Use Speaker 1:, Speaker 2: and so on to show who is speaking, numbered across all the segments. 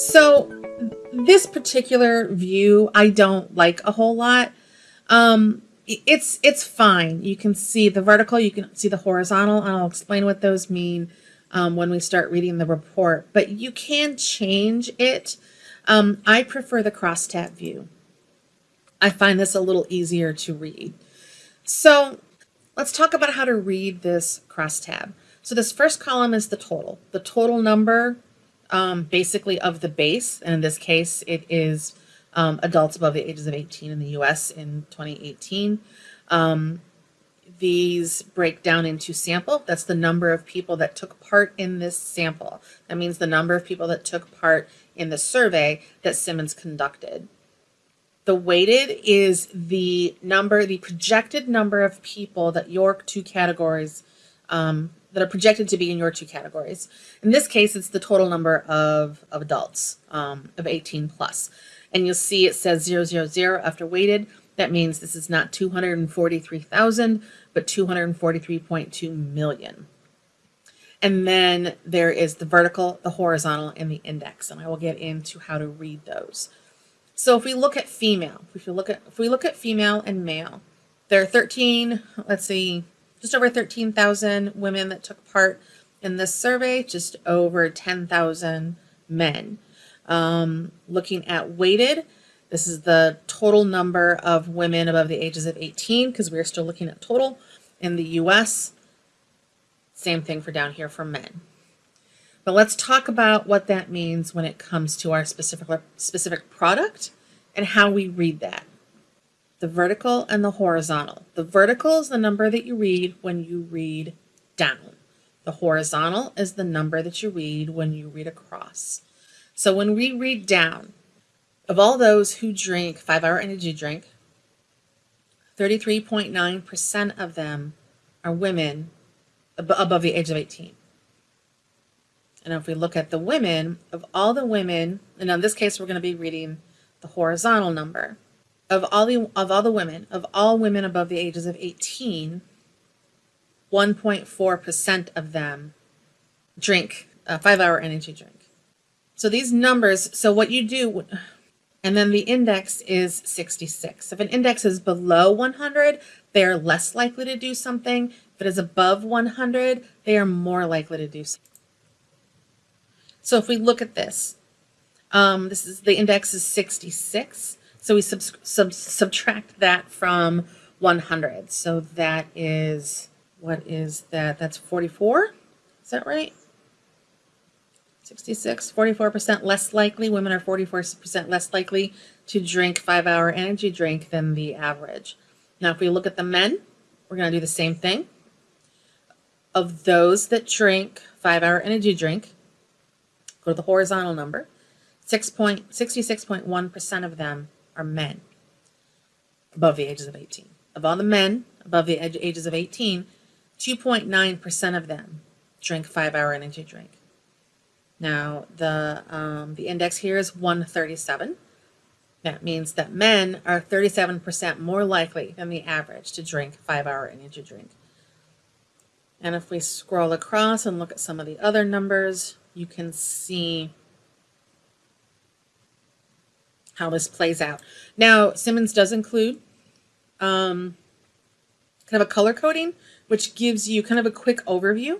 Speaker 1: So this particular view, I don't like a whole lot. Um, it's it's fine. You can see the vertical, you can see the horizontal, and I'll explain what those mean um, when we start reading the report. But you can change it. Um, I prefer the crosstab view. I find this a little easier to read. So let's talk about how to read this crosstab. So this first column is the total. The total number um, basically of the base, and in this case it is um, adults above the ages of 18 in the US in 2018. Um, these break down into sample. That's the number of people that took part in this sample. That means the number of people that took part in the survey that Simmons conducted. The weighted is the number, the projected number of people that your two categories um, that are projected to be in your two categories. In this case, it's the total number of, of adults um, of 18 plus. And you'll see it says 000 after weighted. That means this is not 243,000, but 243.2 million. And then there is the vertical, the horizontal, and the index. And I will get into how to read those. So if we look at female, if we look at if we look at female and male, there are 13, let's see, just over 13,000 women that took part in this survey, just over 10,000 men. Um, looking at weighted, this is the total number of women above the ages of 18 because we're still looking at total in the US. Same thing for down here for men. But let's talk about what that means when it comes to our specific, specific product and how we read that the vertical and the horizontal. The vertical is the number that you read when you read down. The horizontal is the number that you read when you read across. So when we read down, of all those who drink five-hour energy drink, 33.9% of them are women above the age of 18. And if we look at the women, of all the women, and in this case, we're going to be reading the horizontal number of all the of all the women of all women above the ages of 18 1.4% of them drink a five hour energy drink. So these numbers so what you do and then the index is 66 if an index is below 100 they are less likely to do something. If it is above 100 they are more likely to do something. So if we look at this um, this is the index is 66 so we sub sub subtract that from 100. So that is, what is that? That's 44. Is that right? 66, 44% less likely. Women are 44% less likely to drink five hour energy drink than the average. Now, if we look at the men, we're going to do the same thing. Of those that drink five hour energy drink, go to the horizontal number, 66.1% of them are men above the ages of 18. Of all the men above the ages of 18, 2.9% of them drink five-hour energy drink. Now, the, um, the index here is 137. That means that men are 37% more likely than the average to drink five-hour energy drink. And if we scroll across and look at some of the other numbers, you can see how this plays out. Now, Simmons does include um, kind of a color coding, which gives you kind of a quick overview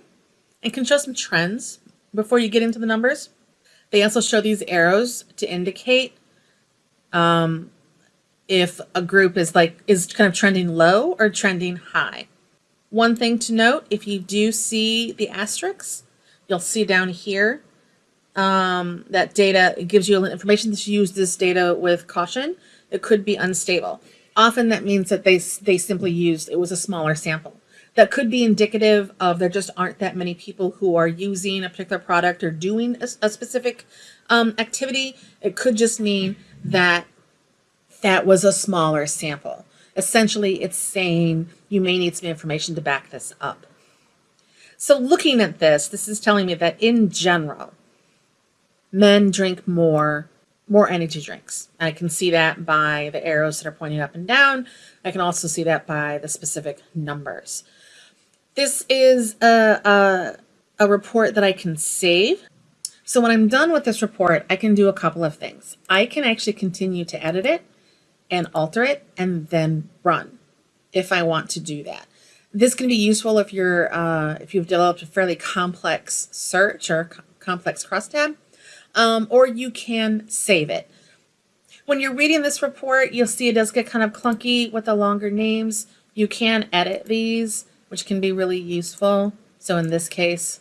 Speaker 1: and can show some trends before you get into the numbers. They also show these arrows to indicate um, if a group is like is kind of trending low or trending high. One thing to note, if you do see the asterisks, you'll see down here um, that data gives you information to use this data with caution. It could be unstable. Often that means that they, they simply used, it was a smaller sample. That could be indicative of there just aren't that many people who are using a particular product or doing a, a specific um, activity. It could just mean that that was a smaller sample. Essentially, it's saying you may need some information to back this up. So looking at this, this is telling me that in general, men drink more more energy drinks. I can see that by the arrows that are pointing up and down. I can also see that by the specific numbers. This is a, a, a report that I can save. So when I'm done with this report, I can do a couple of things. I can actually continue to edit it and alter it and then run if I want to do that. This can be useful if you're uh, if you've developed a fairly complex search or complex crosstab, um, or you can save it. When you're reading this report, you'll see it does get kind of clunky with the longer names. You can edit these, which can be really useful. So in this case,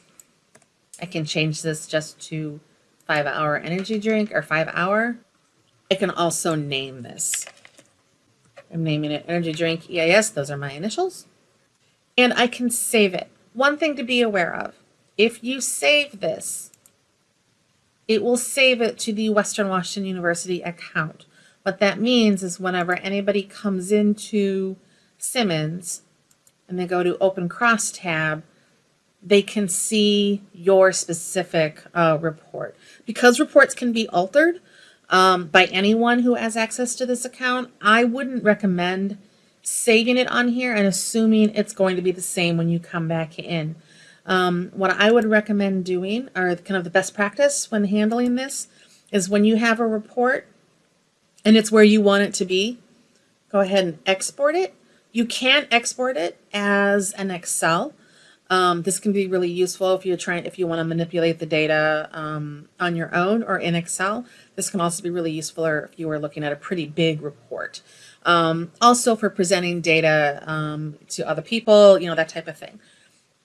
Speaker 1: I can change this just to five hour energy drink or five hour. I can also name this. I'm naming it energy drink EIS. Those are my initials. And I can save it. One thing to be aware of, if you save this, it will save it to the Western Washington University account. What that means is whenever anybody comes into Simmons and they go to open Cross tab, they can see your specific uh, report. Because reports can be altered um, by anyone who has access to this account, I wouldn't recommend saving it on here and assuming it's going to be the same when you come back in. Um, what I would recommend doing, or kind of the best practice when handling this, is when you have a report and it's where you want it to be, go ahead and export it. You can export it as an Excel. Um, this can be really useful if you're trying, if you want to manipulate the data um, on your own or in Excel. This can also be really useful if you are looking at a pretty big report. Um, also for presenting data um, to other people, you know, that type of thing.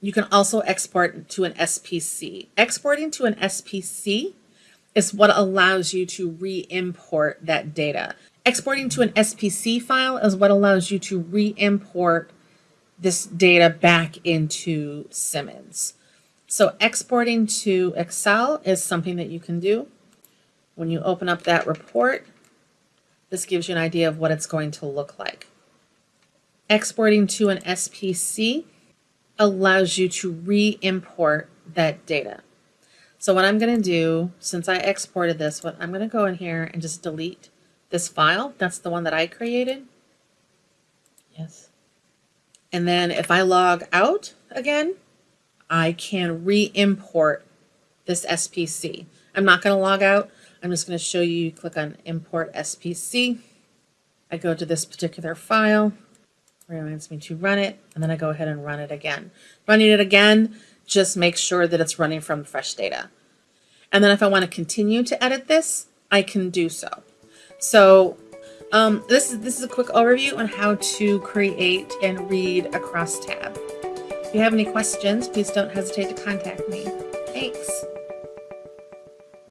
Speaker 1: You can also export to an SPC. Exporting to an SPC is what allows you to re-import that data. Exporting to an SPC file is what allows you to re-import this data back into Simmons. So exporting to Excel is something that you can do. When you open up that report, this gives you an idea of what it's going to look like. Exporting to an SPC allows you to re-import that data. So what I'm going to do, since I exported this, what I'm going to go in here and just delete this file. That's the one that I created. Yes. And then if I log out again, I can re-import this SPC. I'm not going to log out. I'm just going to show you, click on import SPC. I go to this particular file reminds me to run it, and then I go ahead and run it again. Running it again just makes sure that it's running from fresh data. And then if I want to continue to edit this, I can do so. So um, this, is, this is a quick overview on how to create and read a crosstab. If you have any questions, please don't hesitate to contact me. Thanks.